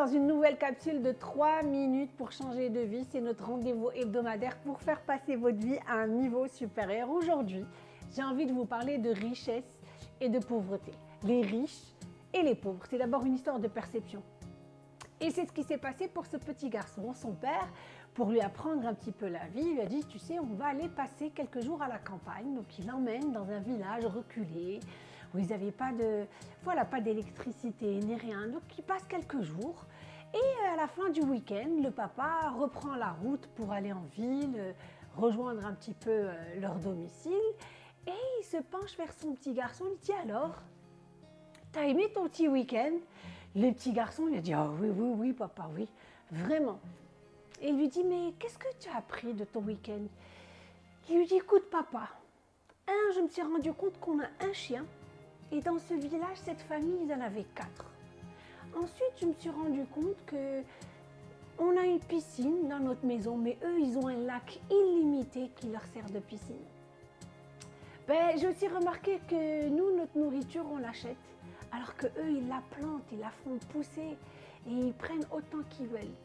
dans une nouvelle capsule de 3 minutes pour changer de vie. C'est notre rendez-vous hebdomadaire pour faire passer votre vie à un niveau supérieur. Aujourd'hui, j'ai envie de vous parler de richesse et de pauvreté. Les riches et les pauvres. C'est d'abord une histoire de perception. Et c'est ce qui s'est passé pour ce petit garçon. Son père, pour lui apprendre un petit peu la vie, lui a dit, tu sais, on va aller passer quelques jours à la campagne. Donc il l'emmène dans un village reculé, où ils n'avaient pas de, voilà, pas d'électricité ni rien. Donc ils passent quelques jours. Et à la fin du week-end, le papa reprend la route pour aller en ville, rejoindre un petit peu euh, leur domicile. Et il se penche vers son petit garçon, il dit alors, t'as aimé ton petit week-end? Le petit garçon lui dit, ah oui, oui, oui, papa, oui, vraiment. Et il lui dit, mais qu'est-ce que tu as appris de ton week-end? Il lui dit, écoute papa, un, je me suis rendu compte qu'on a un chien, et dans ce village, cette famille, ils en avaient quatre. Ensuite, je me suis rendu compte que on a une piscine dans notre maison, mais eux, ils ont un lac illimité qui leur sert de piscine. Ben, j'ai aussi remarqué que nous, notre nourriture, on l'achète, alors que eux, ils la plantent, ils la font pousser et ils prennent autant qu'ils veulent.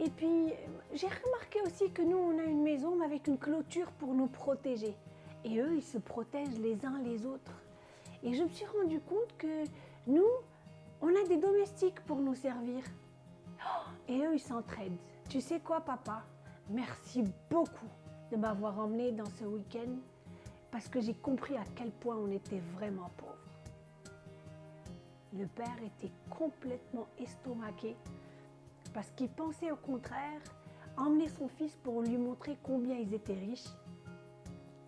Et puis, j'ai remarqué aussi que nous, on a une maison avec une clôture pour nous protéger. Et eux, ils se protègent les uns les autres. Et je me suis rendu compte que nous, on a des domestiques pour nous servir. Oh, et eux, ils s'entraident. Tu sais quoi, papa? Merci beaucoup de m'avoir emmené dans ce week-end parce que j'ai compris à quel point on était vraiment pauvres. Le père était complètement estomaqué parce qu'il pensait au contraire emmener son fils pour lui montrer combien ils étaient riches.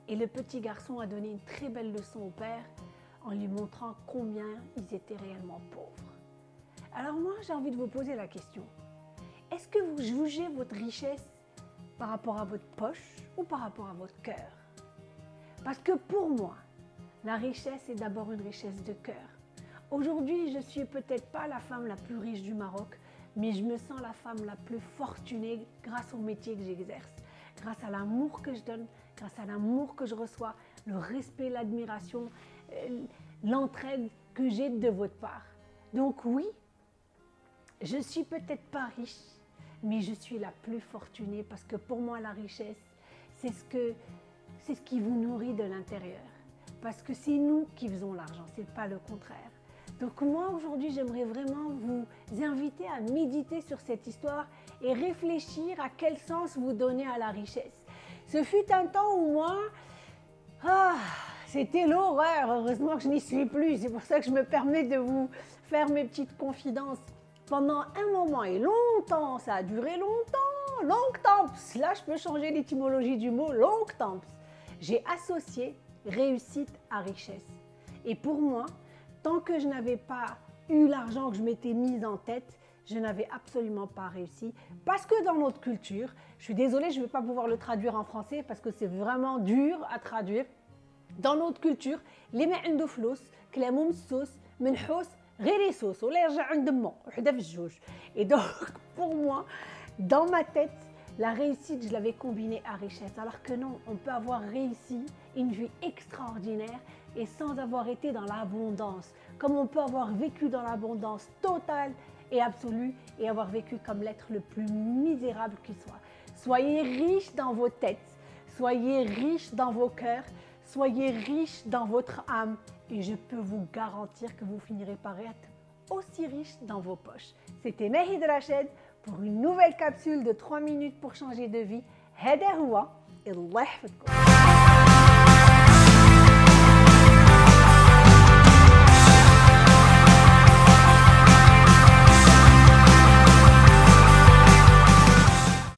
Et le petit garçon a donné une très belle leçon au père en lui montrant combien ils étaient réellement pauvres. Alors moi, j'ai envie de vous poser la question. Est-ce que vous jugez votre richesse par rapport à votre poche ou par rapport à votre cœur? Parce que pour moi, la richesse est d'abord une richesse de cœur. Aujourd'hui, je ne suis peut-être pas la femme la plus riche du Maroc, mais je me sens la femme la plus fortunée grâce au métier que j'exerce, grâce à l'amour que je donne, grâce à l'amour que je reçois, le respect, l'admiration, l'entraide que j'ai de votre part. Donc oui, je suis peut-être pas riche, mais je suis la plus fortunée parce que pour moi la richesse, c'est ce, que, ce qui vous nourrit de l'intérieur. Parce que c'est nous qui faisons l'argent, c'est pas le contraire. Donc moi aujourd'hui j'aimerais vraiment vous inviter à méditer sur cette histoire et réfléchir à quel sens vous donnez à la richesse. Ce fut un temps où moi, ah, c'était l'horreur. Heureusement que je n'y suis plus. C'est pour ça que je me permets de vous faire mes petites confidences. Pendant un moment et longtemps, ça a duré longtemps, longtemps. Là, je peux changer l'étymologie du mot longtemps. J'ai associé réussite à richesse. Et pour moi, tant que je n'avais pas eu l'argent que je m'étais mise en tête, je n'avais absolument pas réussi. Parce que dans notre culture, je suis désolée, je ne vais pas pouvoir le traduire en français parce que c'est vraiment dur à traduire. Dans notre culture, اللي ما عنده فلوس كلامه مسوس منحوس غير يسوس ولا يرجع عند امه وحده في الجوج. Et donc pour moi, dans ma tête, la réussite, je l'avais combinée à richesse. Alors que non, on peut avoir réussi une vie extraordinaire et sans avoir été dans l'abondance. Comme on peut avoir vécu dans l'abondance totale et absolue et avoir vécu comme l'être le plus misérable qui soit. Soyez riches dans vos têtes, soyez riches dans vos cœurs, Soyez riche dans votre âme et je peux vous garantir que vous finirez par être aussi riche dans vos poches. C'était Nehi de la chaîne pour une nouvelle capsule de 3 minutes pour changer de vie. Et